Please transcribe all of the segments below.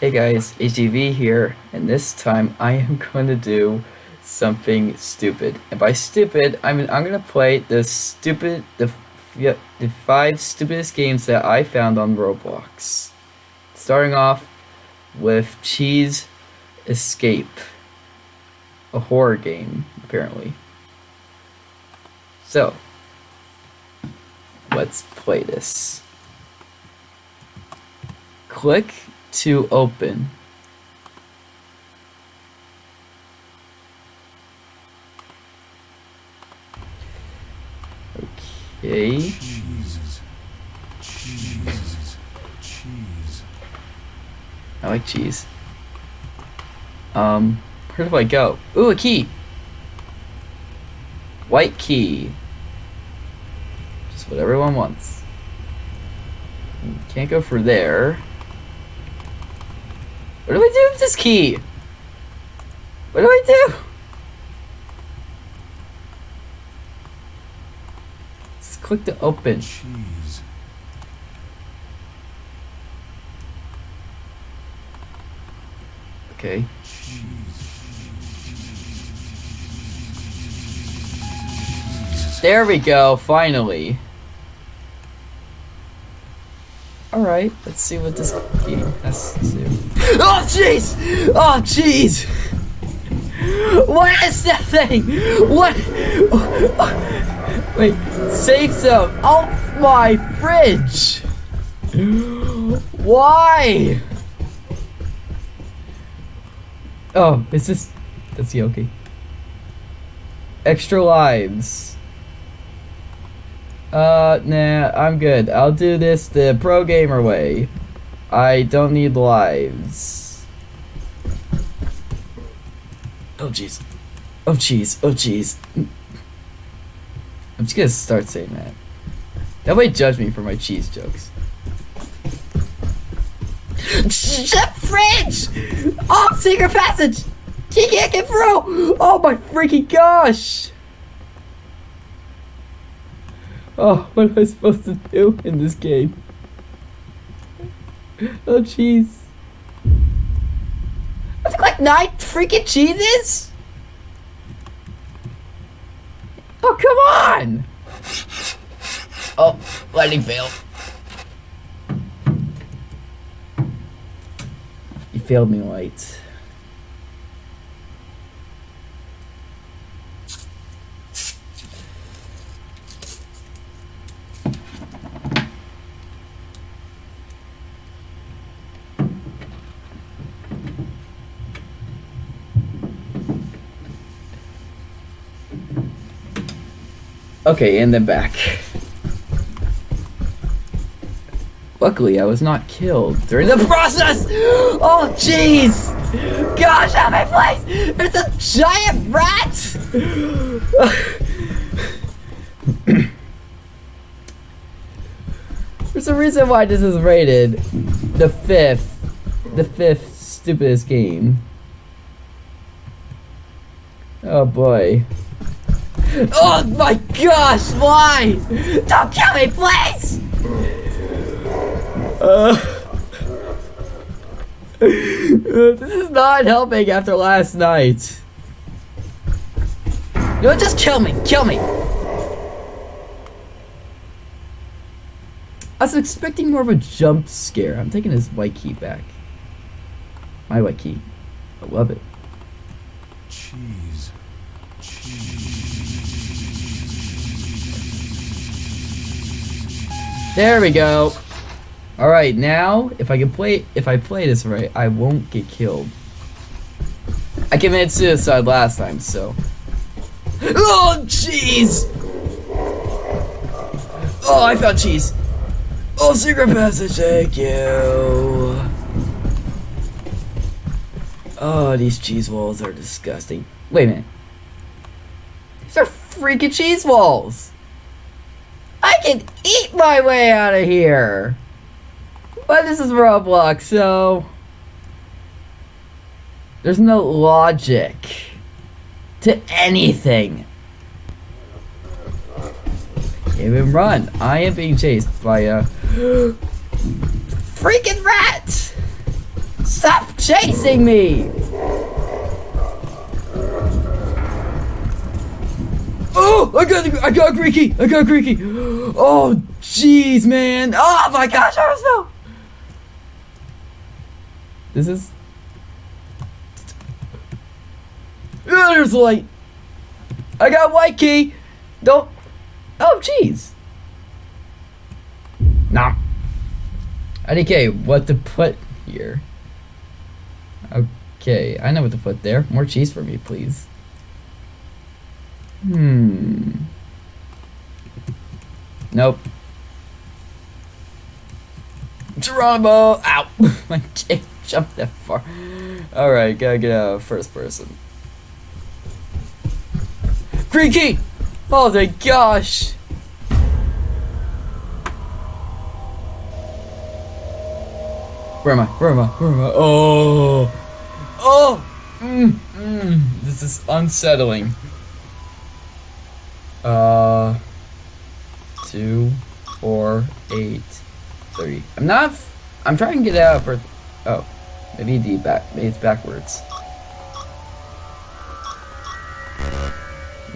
Hey guys, HDV here, and this time I am going to do something stupid. And by stupid, I mean I'm gonna play the stupid, the yeah, the five stupidest games that I found on Roblox. Starting off with Cheese Escape, a horror game apparently. So, let's play this. Click to open. Okay. Jesus. Jesus. Cheese. I like cheese. Um, where do I go? Ooh, a key. White key. Just what everyone wants. Can't go for there. What do I do with this key? What do I do? Just click to open. Cheese. Okay. There we go, finally. Alright, let's see what this game has to do. Oh, jeez! Oh, jeez! What is that thing? What? Wait, safe zone. Oh, my fridge! Why? Oh, is this... That's Yoki. Extra lives. Uh, nah, I'm good. I'll do this the pro gamer way. I don't need lives. Oh jeez. Oh jeez. Oh jeez. I'm just gonna start saying that. Nobody judge me for my cheese jokes. Shut fridge! Oh, secret passage! He can't get through! Oh my freaking gosh! Oh, what am I supposed to do in this game? Oh, jeez. I think like nine freaking cheeses? Oh, come on! Oh, lightning fail. You failed me, Light. Okay, and then back. Luckily, I was not killed during the process! Oh, jeez! Gosh, how my place! There's a giant rat! There's a reason why this is rated the fifth, the fifth stupidest game. Oh boy. Oh my gosh, why? Don't kill me, please! Uh, this is not helping after last night. No, just kill me, kill me! I was expecting more of a jump scare. I'm taking his white key back. My white key. I love it. Cheese. There we go. All right, now if I can play, if I play this right, I won't get killed. I committed suicide last time, so. Oh, jeez! Oh, I found cheese. Oh, secret passage, thank you. Oh, these cheese walls are disgusting. Wait a minute. Freaking cheese walls. I can eat my way out of here. But this is Roblox, so there's no logic to anything. Even run. I am being chased by a freaking rat. Stop chasing me! Oh, I got, I got key. I got key. Oh, jeez, man. Oh my gosh, I was no. This is. Oh, there's light. I got white key. Don't. Oh, jeez. Nah. IDK, what to put here? Okay, I know what to put there. More cheese for me, please. Hmm. Nope. Geronimo! Ow! My dick jumped that far. Alright, gotta get out first person. Green key! Oh my gosh! Where am I? Where am I? Where am I? Oh! Oh! Mm, mm. This is unsettling. Uh, two, four, eight, three. I'm not. I'm trying to get out for. Oh, maybe D back. Maybe it's backwards.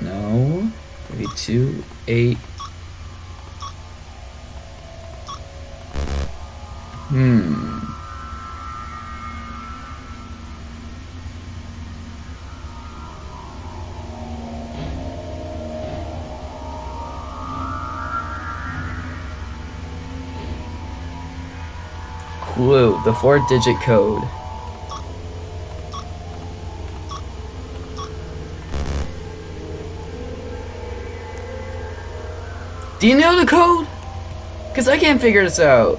No. Maybe two, eight. Hmm. The four digit code. Do you know the code? Because I can't figure this out.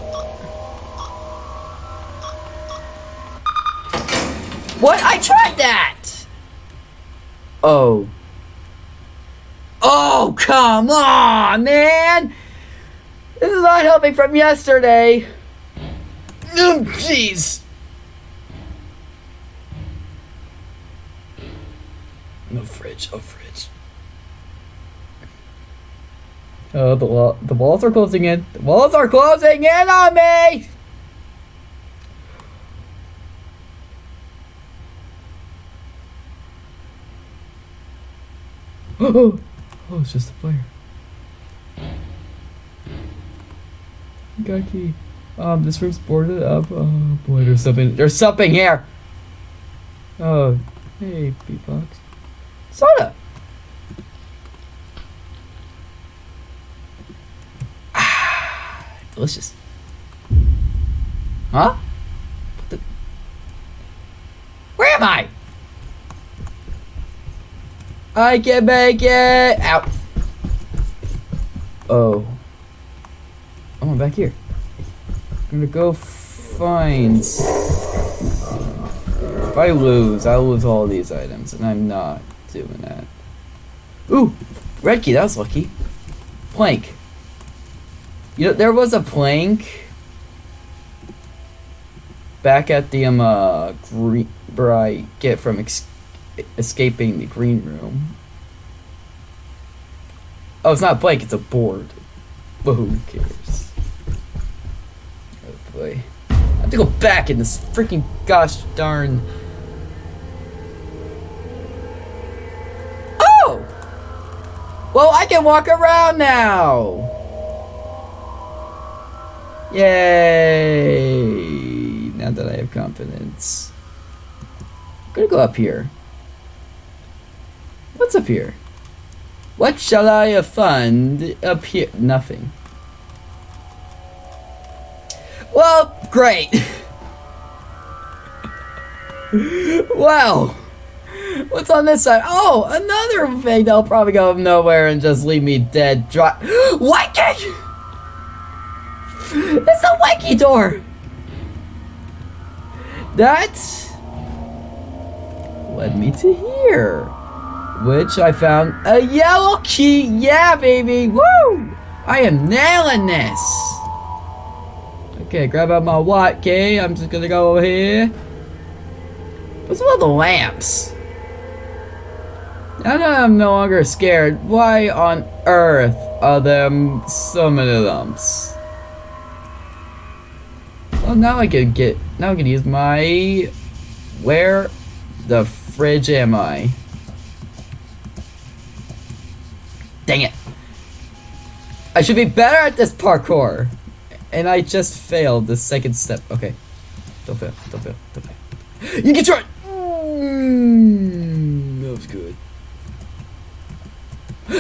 What? I tried that! Oh. Oh, come on, man! This is not helping from yesterday. Jeez. No fridge. Oh, fridge. Oh, the wall. The walls are closing in. The walls are closing in on me. Oh, oh, it's just a player. Got key. Um, this room's boarded up. Oh boy, there's something. There's something here. Oh, hey, beatbox. Soda. Ah, delicious. Huh? What the? Where am I? I can make it out. Oh. Oh, I'm back here. I'm gonna go find. If I lose, I'll lose all these items, and I'm not doing that. Ooh, red key. That was lucky. Plank. You know, there was a plank back at the um uh green where I get from ex- escaping the green room. Oh, it's not a plank. It's a board. But who cares? I have to go back in this freaking gosh darn. Oh! Well, I can walk around now! Yay! Now that I have confidence. I'm gonna go up here. What's up here? What shall I find up here? Nothing. Well, great. wow. What's on this side? Oh, another thing that'll probably go nowhere and just leave me dead dry. Wiki! It's the wiki door! That led me to here. Which I found a yellow key. Yeah, baby. Woo! I am nailing this. Okay, grab out my white key. I'm just gonna go over here. What's with the lamps? Now that I'm no longer scared, why on earth are there so many lamps? Oh, now I can get. Now I can use my. Where the fridge am I? Dang it! I should be better at this parkour, and I just failed the second step. Okay, don't fail. Don't fail. Don't fail. You can try. Mm, that was good.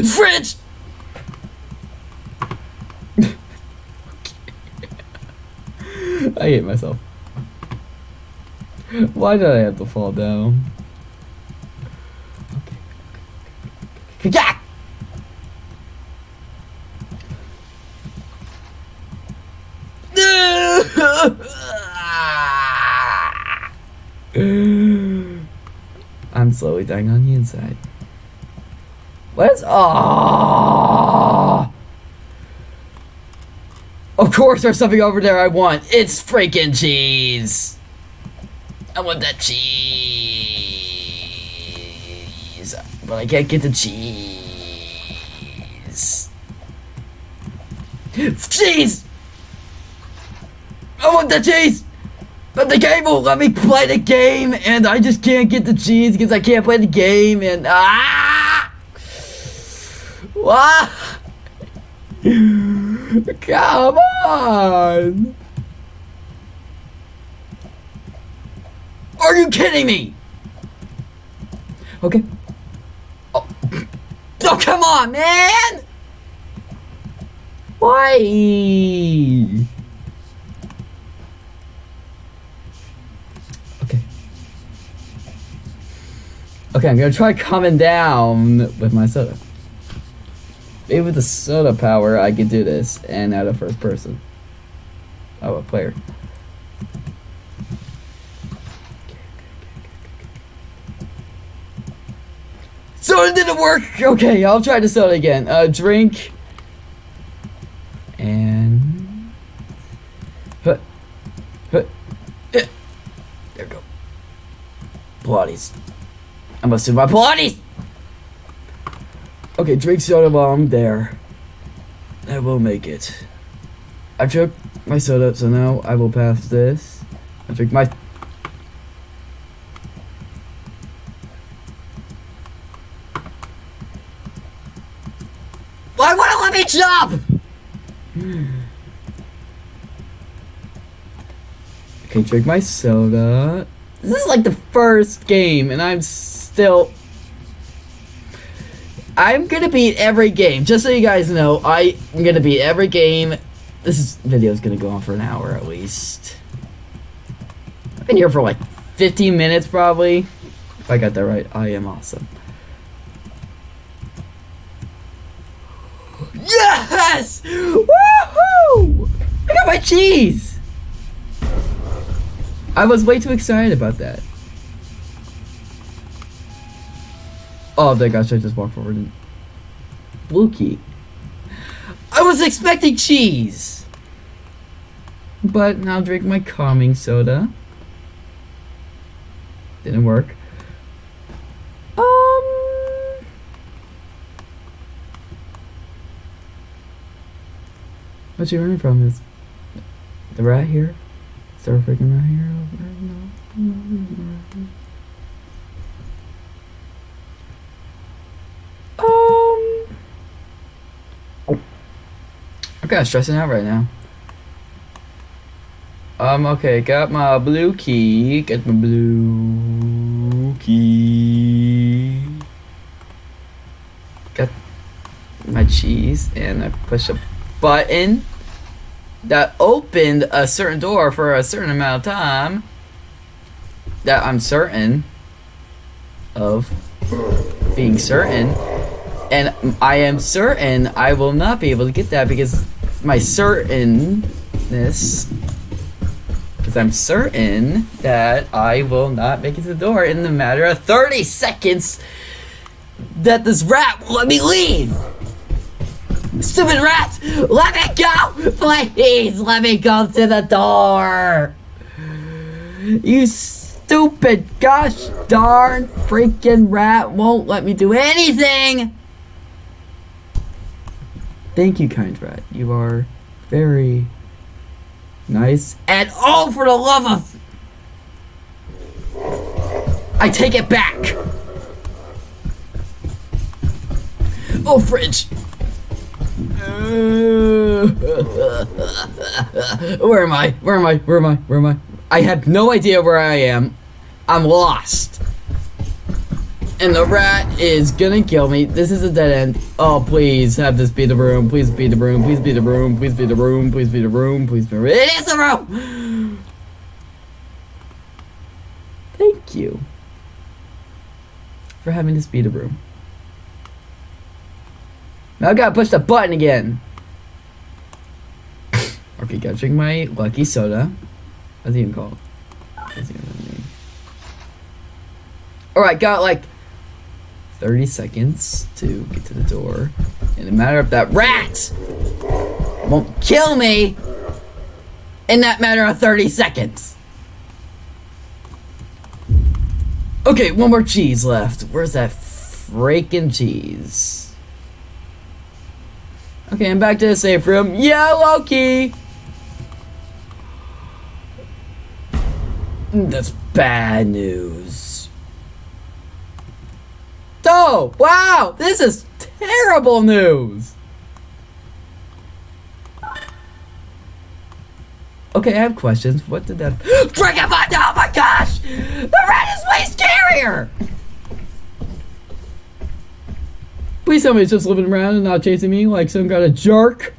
Fridge. I hate myself. Why did I have to fall down? Okay. Yeah! I'm slowly dying on the inside. What's ah? Of course, there's something over there I want. It's freaking cheese. I want that cheese, but I can't get the cheese. Cheese! Want the cheese! But the game won't let me play the game, and I just can't get the cheese because I can't play the game, and ah! Ah! Come on! Are you kidding me? Okay. Oh, oh come on, man! Why? Okay, I'm gonna try coming down with my soda. Maybe with the soda power, I could do this and out of first person. Oh, a player. Soda didn't work! Okay, I'll try the soda again. Uh, drink. And... Huh. Huh. There we go. Pilates. I must do my Pilates! Okay, drink soda while I'm there. I will make it. I took my soda, so now I will pass this. I drink my... Why won't it let me jump? Okay, drink my soda. This is like the first game, and I'm still... I'm gonna beat every game. Just so you guys know, I am gonna beat every game. This is, video is gonna go on for an hour at least. I've been here for like 15 minutes probably. If I got that right, I am awesome. Yes! Woohoo! I got my cheese! I was way too excited about that. Oh my gosh, I just walked forward and... Blue key. I was expecting cheese! But now drink my calming soda. Didn't work. Um... What's you running from? Is the rat here? Is there a freaking rat here? No, no, no. Um. I'm kind of stressing out right now. Um, okay, got my blue key. Got my blue key. Got my cheese, and I push a button that opened a certain door for a certain amount of time that I'm certain of being certain and I am certain I will not be able to get that because my certainness because I'm certain that I will not make it to the door in the matter of 30 seconds that this rat will let me leave Stupid rat! Let me go! Please, let me go to the door! You stupid gosh darn freaking rat won't let me do anything! Thank you, kind rat. You are very, Nice. And oh, for the love of... I take it back. Oh, fridge. where am I? Where am I? Where am I? Where am I? I have no idea where I am. I'm lost. And the rat is gonna kill me. This is a dead end. Oh, please have this be the room. Please be the room. Please be the room. Please be the room. Please be the room. Please be the room. It is the room! Thank you for having this be the room. Now I gotta push the button again. okay, gotta drink my lucky soda. What's it even called? Alright, got like 30 seconds to get to the door. In a matter of that rat won't kill me in that matter of 30 seconds. Okay, one more cheese left. Where's that freaking cheese? Okay, I'm back to the safe room. Yeah, Loki! That's bad news. Oh, wow! This is terrible news! Okay, I have questions. What did that- Freaking Oh my gosh! The rat is way scarier! Please tell me it's just living around and not chasing me like some kind of jerk.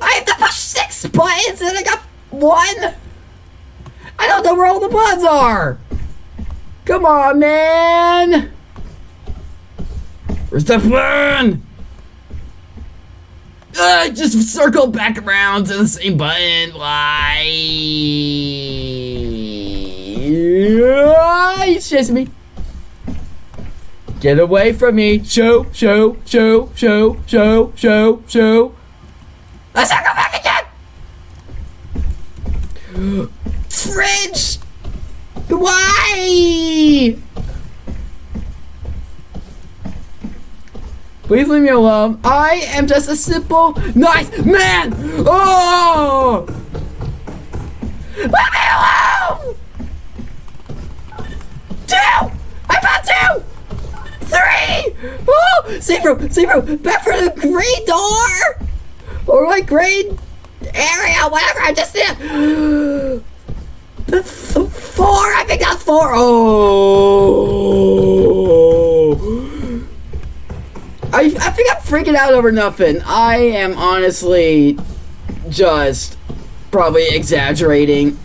I have to push six buttons and I got one! I don't know where all the buttons are! Come on, man! Where's the button? Uh, just circle back around to the same button. Why? He's chasing me. Get away from me. Show, show, show, show, show, show, show. Let's go back again. Fridge. Why? Please leave me alone. I am just a simple, nice man. Oh! Leave me alone! Two! I found two! Three! Oh! Safe room! Safe room! Back for the green door! Or like green area, whatever, I just did. Four! I think that's four! Oh! I, I think I'm freaking out over nothing. I am honestly just probably exaggerating.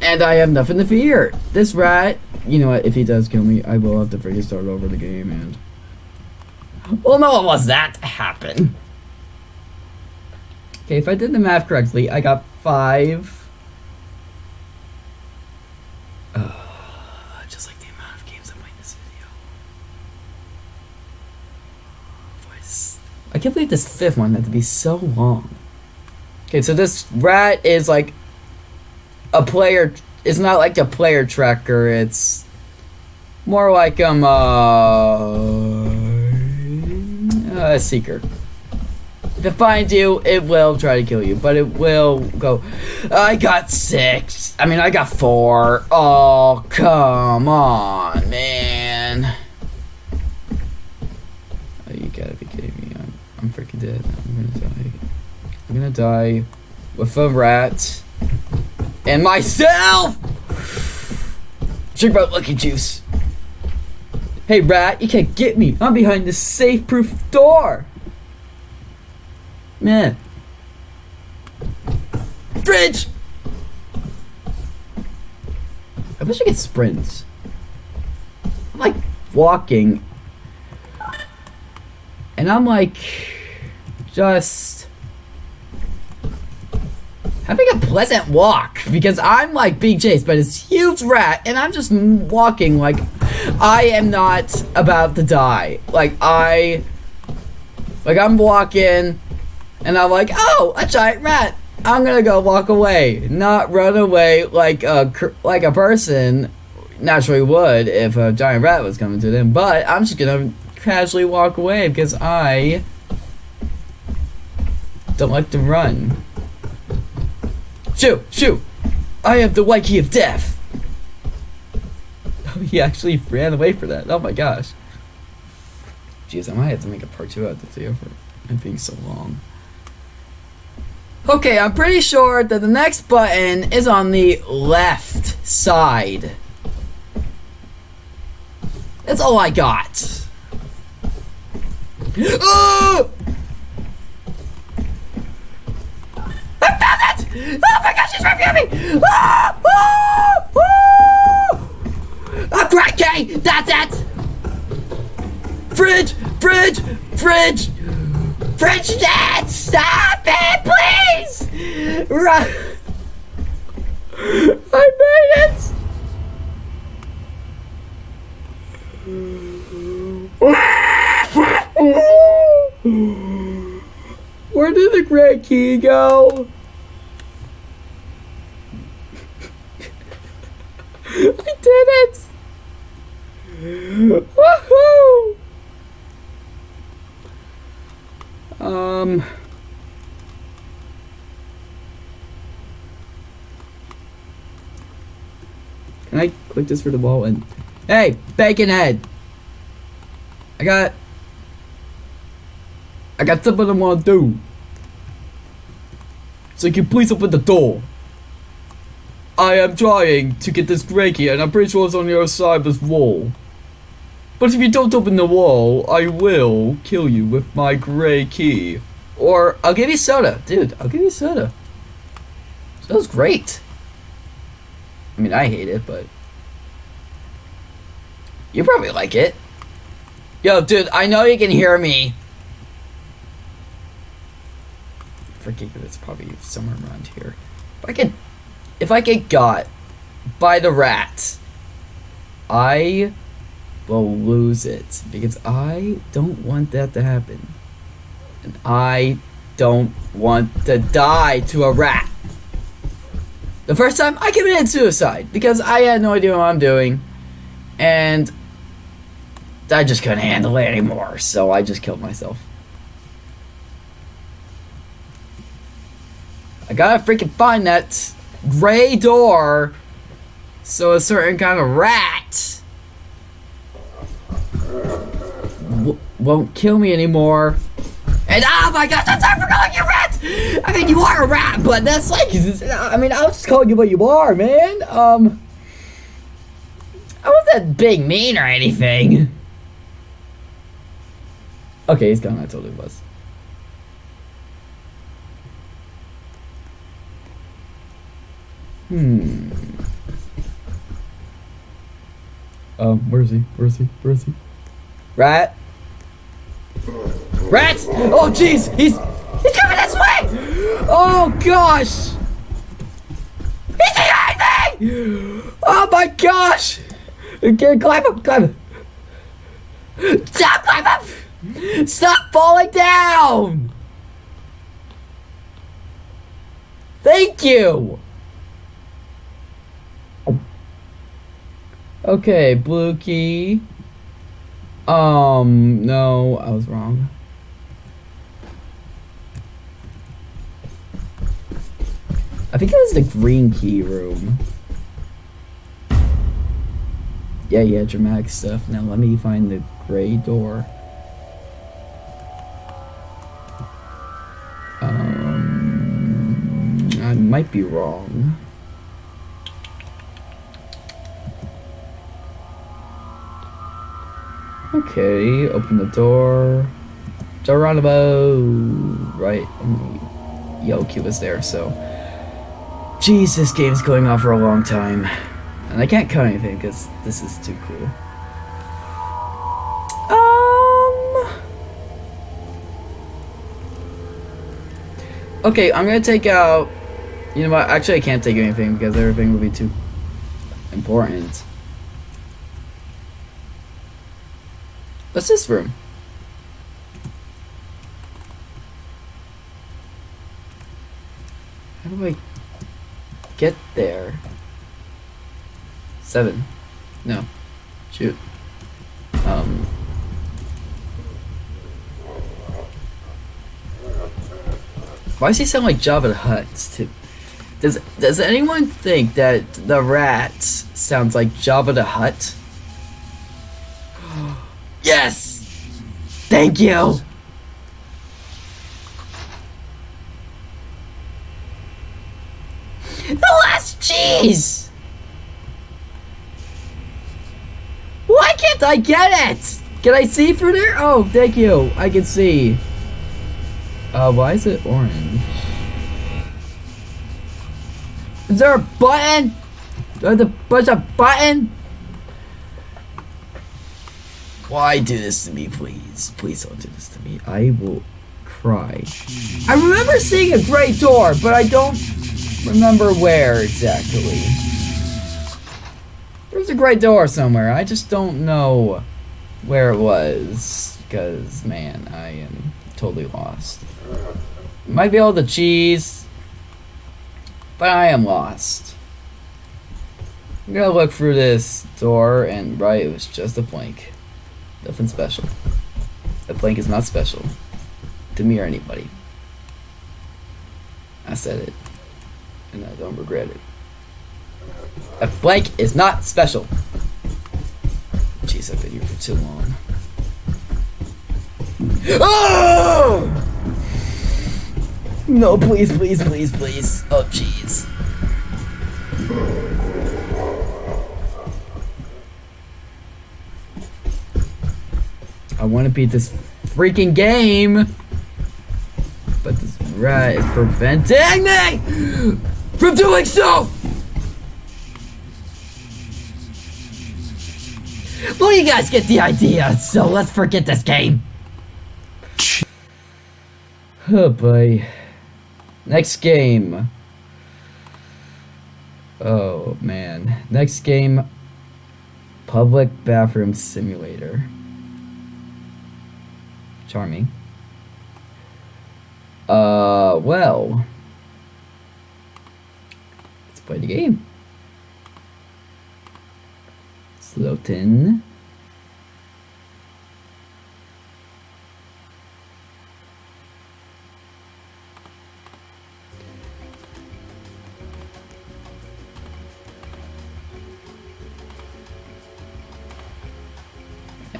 And I have nothing to fear. This rat, you know what, if he does kill me, I will have to freaking start over the game and... Well, no one wants that to happen. Okay, if I did the math correctly, I got five... Just like the amount of games I'm playing this video. Voice. I can't believe this fifth one had to be so long. Okay, so this rat is like a player. It's not like a player tracker. It's more like um uh, a seeker. If it finds you, it will try to kill you, but it will go. I got six. I mean, I got four. Oh, come on, man. Oh, you gotta be kidding me. I'm, I'm freaking dead. I'm gonna die. I'm gonna die with a rat and myself. Drink my lucky juice. Hey, rat, you can't get me. I'm behind this safe-proof door. Man. Fridge! I wish I could sprint. I'm like walking. And I'm like just having a pleasant walk because I'm like being chased by this huge rat and I'm just walking like I am not about to die. Like I like I'm walking and I'm like, oh, a giant rat. I'm gonna go walk away, not run away like a like a person naturally would if a giant rat was coming to them. But I'm just gonna casually walk away because I don't like to run. Shoo! Shoo! I have the white key of death! Oh, he actually ran away for that. Oh my gosh. Jeez, I might have to make a part two out of this video for it being so long. Okay, I'm pretty sure that the next button is on the left side. That's all I got. Oh! I found it! Oh my gosh, she's right behind me! Ah! Ah! Ah! A crack key! That's it! Fridge! Fridge! Fridge! Fridge Dad! Stop it, please! Run! I made it! Where did the gray key go? I did it! Woohoo! Um. Can I click this for the wall and Hey, bacon head! I got I got something I wanna do. So you can please open the door. I am trying to get this key and I'm pretty sure it's on the other side of this wall. But if you don't open the wall, I will kill you with my gray key. Or I'll give you soda. Dude, I'll give you soda. Soda's great. I mean, I hate it, but... You probably like it. Yo, dude, I know you can hear me. Forget that it's probably somewhere around here. If I get, if I get got by the rat, I will lose it. Because I don't want that to happen, and I don't want to die to a rat. The first time I committed suicide. Because I had no idea what I'm doing, and I just couldn't handle it anymore, so I just killed myself. I gotta freaking find that gray door so a certain kind of rat won't kill me anymore. And oh my gosh, I'm sorry for calling you rat! I mean, you are a rat, but that's like, I mean, I'll just call you what you are, man. Um, I wasn't being mean or anything. Okay, he's gone. I totally was. Hmm. Um, where is he? Where is he? Where is he? Rat? Rat! Oh, jeez! He's he's coming this way! Oh gosh! He's behind me! Oh my gosh! Okay, climb up, climb up! Stop, climb up! Stop falling down! Thank you! Okay, blue key. Um, no, I was wrong. I think it was the green key room. Yeah, yeah, dramatic stuff. Now let me find the gray door. Um, I might be wrong. Okay, open the door. Geronimo! Right. Yo, Q was there, so. Jeez, this game's going on for a long time. And I can't cut anything because this is too cool. Um. Okay, I'm gonna take out. You know what? Actually, I can't take anything because everything will be too important. What's this room? How do I get there? Seven. No. Shoot. Um. Why does he sound like Jabba the Hutt? Does Does anyone think that the rat sounds like Jabba the Hutt? Yes. Thank you. The last cheese. Why can't I get it? Can I see through there? Oh, thank you. I can see. Uh, why is it orange? Is there a button? Do I have to push a button? Why do this to me, please? Please don't do this to me. I will cry. I remember seeing a great door, but I don't remember where exactly. There's a great door somewhere. I just don't know where it was. Because, man, I am totally lost. Might be all the cheese, but I am lost. I'm gonna look through this door, and right, it was just a blank. Nothing special. A blank is not special. To me or anybody. I said it. And I don't regret it. A blank is not special. Jeez, I've been here for too long. Oh! No, please, please, please, please. Oh, jeez. I want to beat this freaking game. But this rat is preventing me from doing so! Well, you guys get the idea, so let's forget this game. Oh boy. Next game. Oh man. Next game Public Bathroom Simulator. Charming. Uh, well. Let's play the game. Slotin.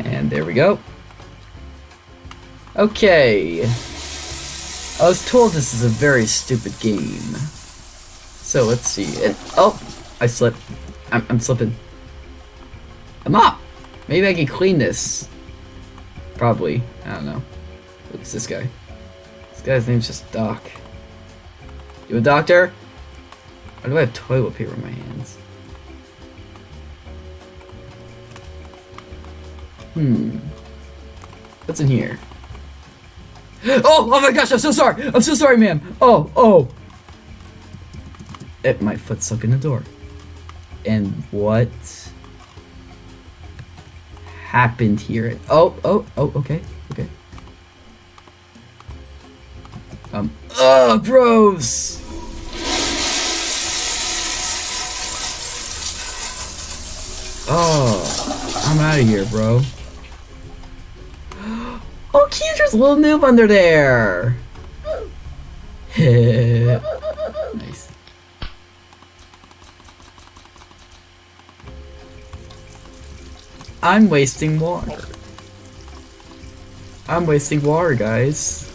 And there we go. Okay. I was told this is a very stupid game. So let's see. Oh, I slipped. I'm, I'm slipping. I'm up. Maybe I can clean this. Probably. I don't know. What's this guy? This guy's name's just Doc. You a doctor? Why do I have toilet paper in my hands? Hmm. What's in here? Oh, oh my gosh, I'm so sorry. I'm so sorry, ma'am. Oh, oh. It, my foot stuck in the door. And what happened here? Oh, oh, oh, okay, okay. Um, ugh, bros! Oh, I'm out of here, bro. Cute, there's a little noob under there. nice. I'm wasting water. I'm wasting water, guys.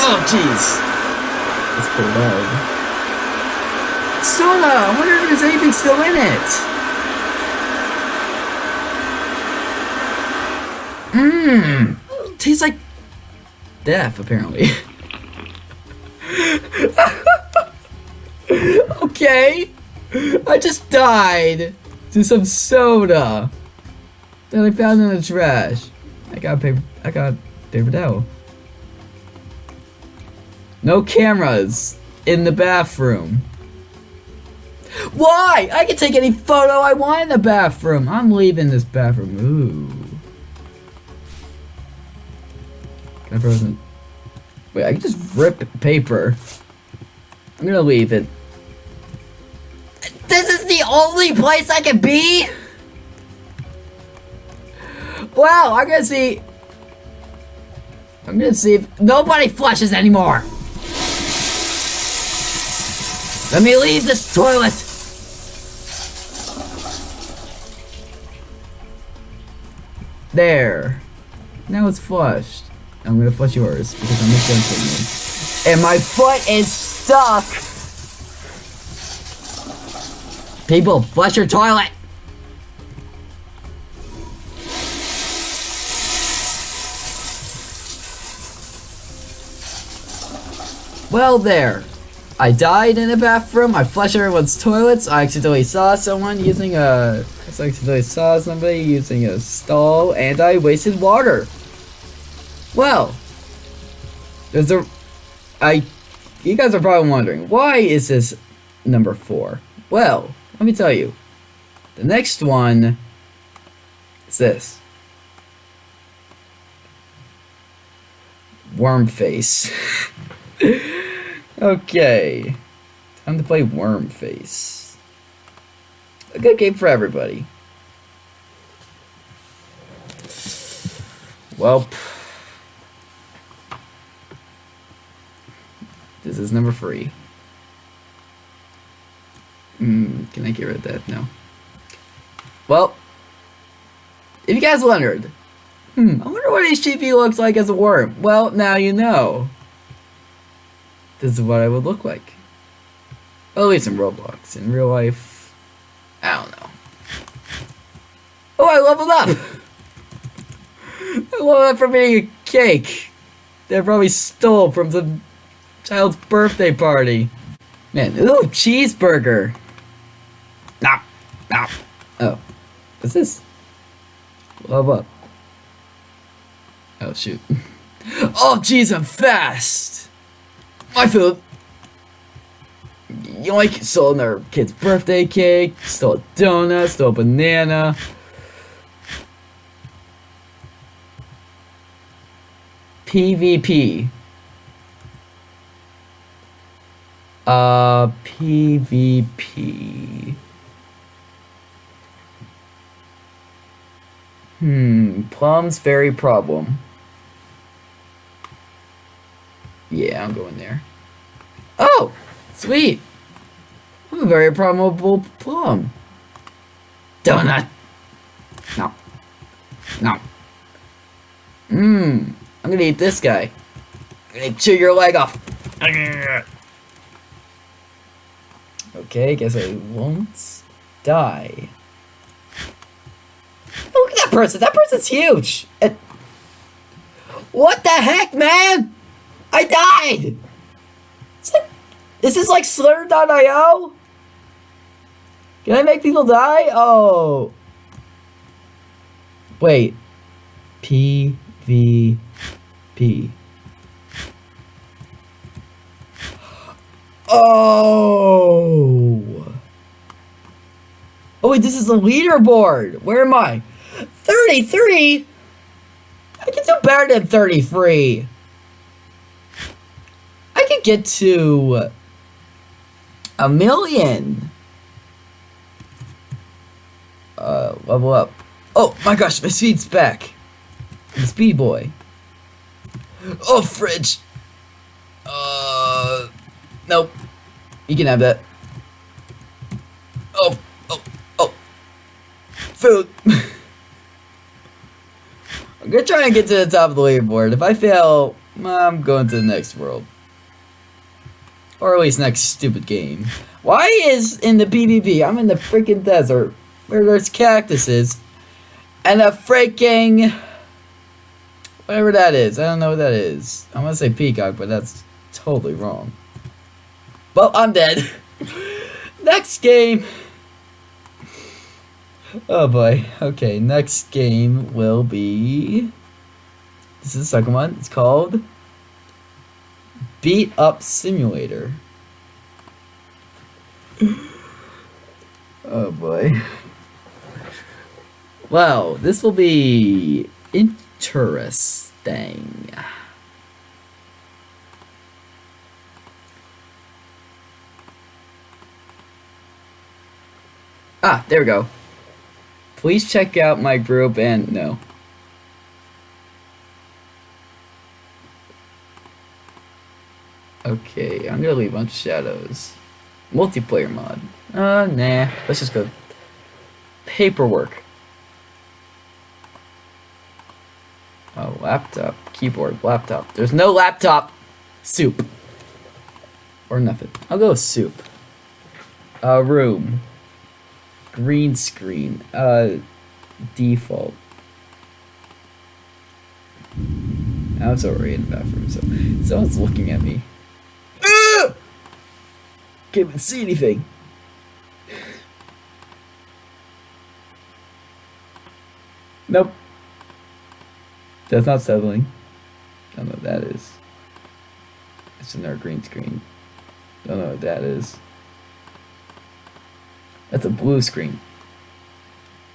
Oh, jeez. That's pretty loud. Soda! I wonder if there's anything still in it. Mmm. Tastes like death, apparently. okay. I just died to some soda that I found in the trash. I got paper. I got paper towel. No cameras in the bathroom. Why? I can take any photo I want in the bathroom. I'm leaving this bathroom. Ooh. Can I frozen? Wait, I can just rip paper. I'm gonna leave it. This is the only place I can be? Wow, I'm gonna see. I'm gonna see if nobody flushes anymore. Let me leave this toilet. There. Now it's flushed. I'm gonna flush yours because I'm just gonna gentleman. And my foot is stuck. People, flush your toilet. Well, there. I died in a bathroom. I flushed everyone's toilets. I accidentally saw someone using a. I accidentally saw somebody using a stall, and I wasted water. Well, there's a. I. You guys are probably wondering why is this number four? Well, let me tell you. The next one is this. Worm face. okay. Time to play Worm Face. A good game for everybody. Well, is number three. Mm, can I get rid of that? No. Well, if you guys wondered, hmm, I wonder what HTV looks like as a worm. Well, now you know. This is what I would look like. At least in Roblox. In real life, I don't know. Oh, I leveled up! I leveled up from eating a cake that I probably stole from some child's birthday party. Man, ooh, cheeseburger! Nah, nah. Oh, what's this? Level up. Oh, shoot. Oh, jeez, I'm fast! My food! Yoink, stole another kid's birthday cake, stole a donut, stole a banana. PvP. Uh, PvP. Hmm, Plum's very problem. Yeah, I'm going there. Oh, sweet. I'm a very probable plum. Donut. No. No. Mmm. I'm gonna eat this guy. I'm gonna chew your leg off. Okay, guess I won't die. Look at that person. That person's huge. And what the heck, man? I died. Is, that, is this like Slither.io? Can I make people die? Oh. Wait. P V P. Oh. Oh wait, this is the leaderboard. Where am I? 33? I can do better than 33. I can get to a million. Uh, level up. Oh my gosh, my speed's back. I'm speed boy. Oh, fridge. Nope. You can have that. Oh, oh, oh. Food. I'm gonna try and get to the top of the leaderboard. If I fail, I'm going to the next world. Or at least next stupid game. Why is in the PvP, I'm in the freaking desert, where there's cactuses, and a freaking... Whatever that is. I don't know what that is. I'm gonna say peacock, but that's totally wrong. Well, I'm dead. next game. Oh boy. Okay, next game will be... This is the second one. It's called... Beat Up Simulator. oh boy. Wow, this will be interesting. Ah, there we go. Please check out my group and no. Okay, I'm gonna leave a bunch of shadows. Multiplayer mod. Uh, nah. Let's just go. Paperwork. Oh, laptop, keyboard, laptop. There's no laptop. Soup. Or nothing. I'll go with soup. Uh, room. Green screen. Uh, default. I was already in the bathroom, so someone's looking at me. Ugh! Can't even see anything. Nope. That's not settling. Don't know what that is. It's another green screen. Don't know what that is. That's a blue screen.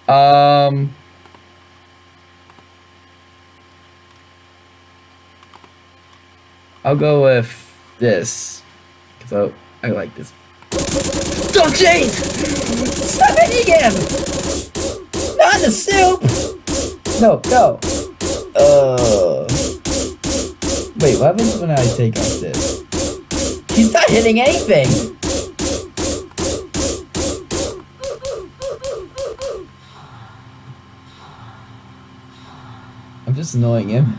Um. I'll go with this. Because I, I like this. Don't change! Stop hitting him! Not the soup! No, no. Uh. Wait, what happens when I take off this? He's not hitting anything! Annoying him.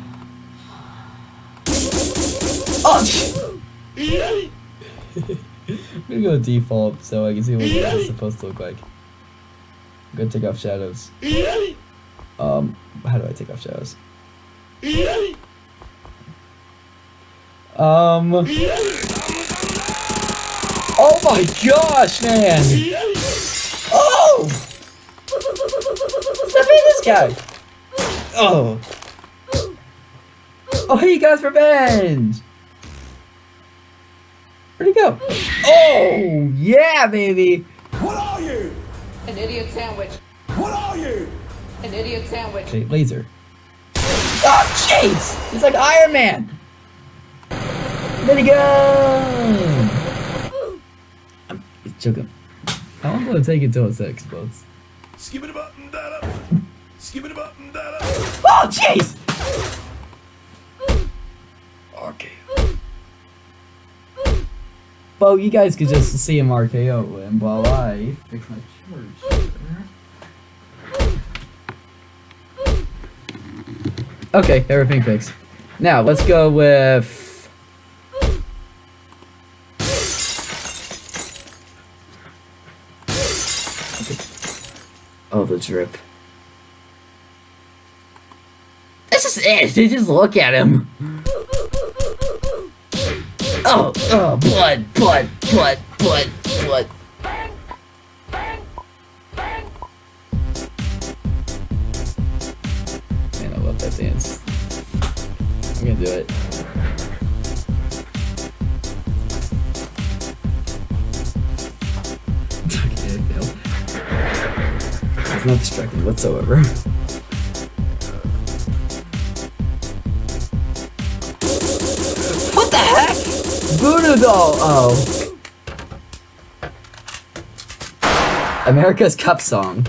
Oh! I'm gonna go default so I can see what this is supposed to look like. I'm gonna take off shadows. Um, how do I take off shadows? Um. Oh my gosh, man! Oh! Stop this guy! Oh. Oh, he got his revenge! Where'd he go? Oh, yeah, baby! What are you? An idiot sandwich. What are you? An idiot sandwich. Okay, laser. Oh, jeez! He's like Iron Man! Minigun! I'm joking. I'm gonna take it till it explodes. Skip it up and down up. Skip it up and down up. Oh, jeez! Okay. Well, you guys could just see him RKO him while I fix my charge. Okay, everything fixed. Now, let's go with... Oh, the drip. This is it. They just look at him. Oh, oh, blood, blood, blood, blood, blood. Man, I love that dance. I'm gonna do it. It's not distracting whatsoever. Voodoo doll. Oh. America's Cup song.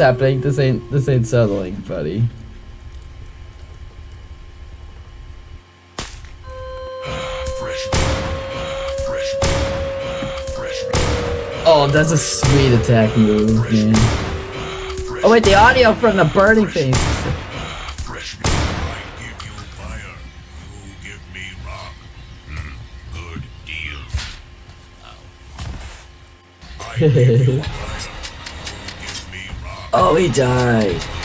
Happening? This ain't this ain't settling, buddy. Fresh. Fresh. Fresh. Oh, that's a sweet attack move, man. Oh wait, the audio from the burning thing. Fresh. Oh, he died.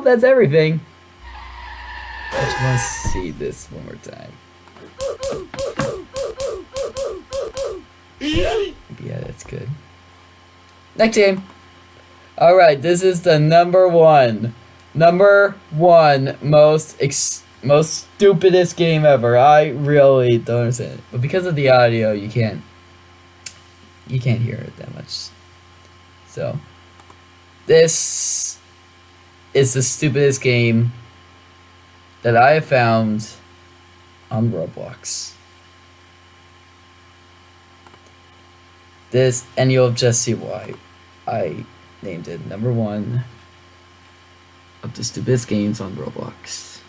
Well, that's everything. I just want to see this one more time. Yeah, that's good. Next game. Alright, this is the number one. Number one most ex most stupidest game ever. I really don't understand it. But because of the audio, you can't you can't hear it that much. So this is the stupidest game that I have found on Roblox. This and you'll just see why I named it number one of the stupidest games on Roblox.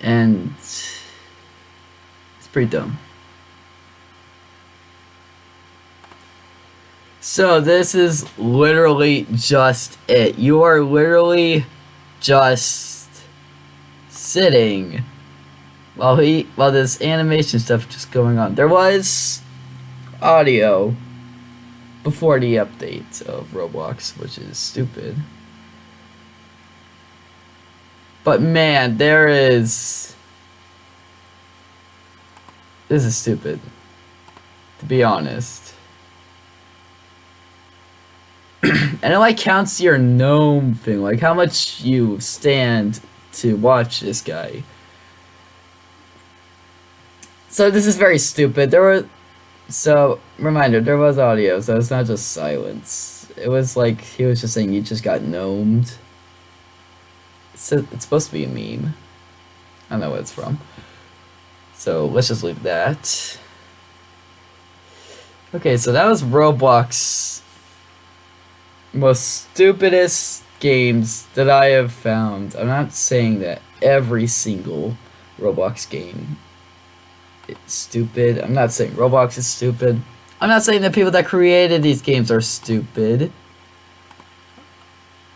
And it's pretty dumb. So this is literally just it. You are literally just sitting while he while this animation stuff just going on. There was audio before the update of Roblox, which is stupid. But man, there is this is stupid. To be honest. and it like counts your gnome thing, like how much you stand to watch this guy. So this is very stupid. There were so reminder, there was audio, so it's not just silence. It was like he was just saying you just got gnomed. It's, it's supposed to be a meme. I don't know where it's from. So let's just leave that. Okay, so that was Roblox most stupidest games that I have found. I'm not saying that every single Roblox game is stupid. I'm not saying Roblox is stupid. I'm not saying that people that created these games are stupid.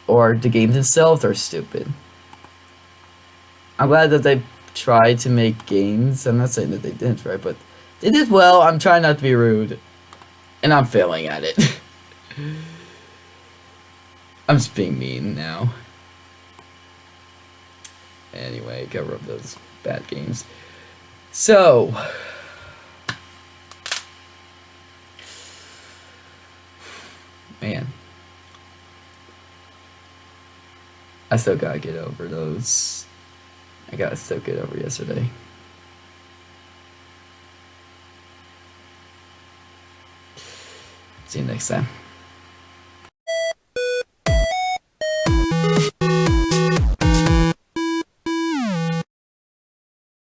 Or the games themselves are stupid. I'm glad that they tried to make games. I'm not saying that they didn't try, but they did well. I'm trying not to be rude. And I'm failing at it. I'm just being mean now. Anyway, cover up those bad games. So, man, I still gotta get over those. I gotta still get over yesterday. See you next time.